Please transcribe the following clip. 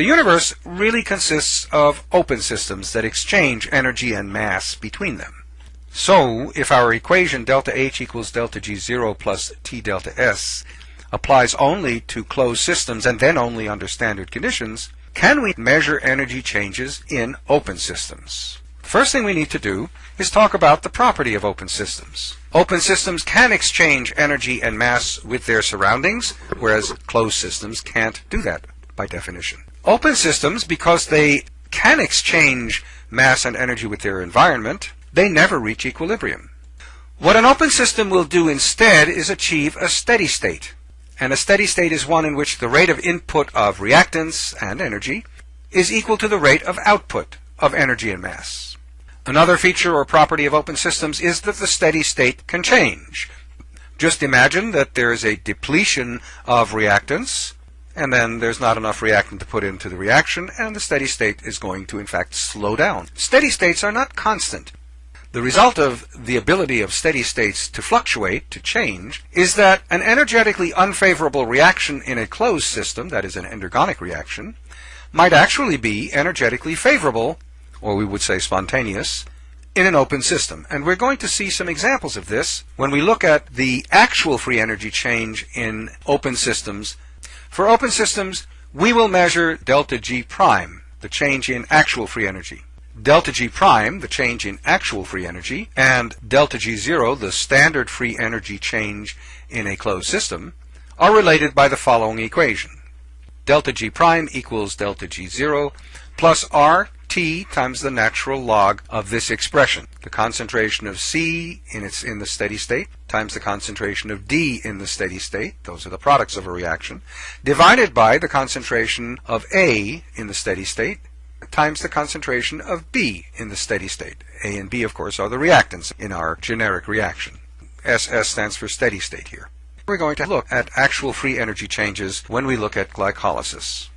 The universe really consists of open systems that exchange energy and mass between them. So, if our equation delta H equals delta G0 plus T delta S applies only to closed systems and then only under standard conditions, can we measure energy changes in open systems? First thing we need to do is talk about the property of open systems. Open systems can exchange energy and mass with their surroundings, whereas closed systems can't do that by definition. Open systems, because they can exchange mass and energy with their environment, they never reach equilibrium. What an open system will do instead is achieve a steady state. And a steady state is one in which the rate of input of reactants and energy is equal to the rate of output of energy and mass. Another feature or property of open systems is that the steady state can change. Just imagine that there is a depletion of reactants, and then there's not enough reactant to put into the reaction, and the steady state is going to, in fact, slow down. Steady states are not constant. The result of the ability of steady states to fluctuate, to change, is that an energetically unfavorable reaction in a closed system, that is an endergonic reaction, might actually be energetically favorable or we would say spontaneous, in an open system. And we're going to see some examples of this when we look at the actual free energy change in open systems. For open systems, we will measure delta G prime, the change in actual free energy. Delta G prime, the change in actual free energy, and delta G zero, the standard free energy change in a closed system, are related by the following equation. Delta G prime equals delta G zero plus R T times the natural log of this expression. The concentration of C in its in the steady state times the concentration of D in the steady state, those are the products of a reaction, divided by the concentration of A in the steady state times the concentration of B in the steady state. A and B, of course, are the reactants in our generic reaction. SS stands for steady state here. We're going to look at actual free energy changes when we look at glycolysis.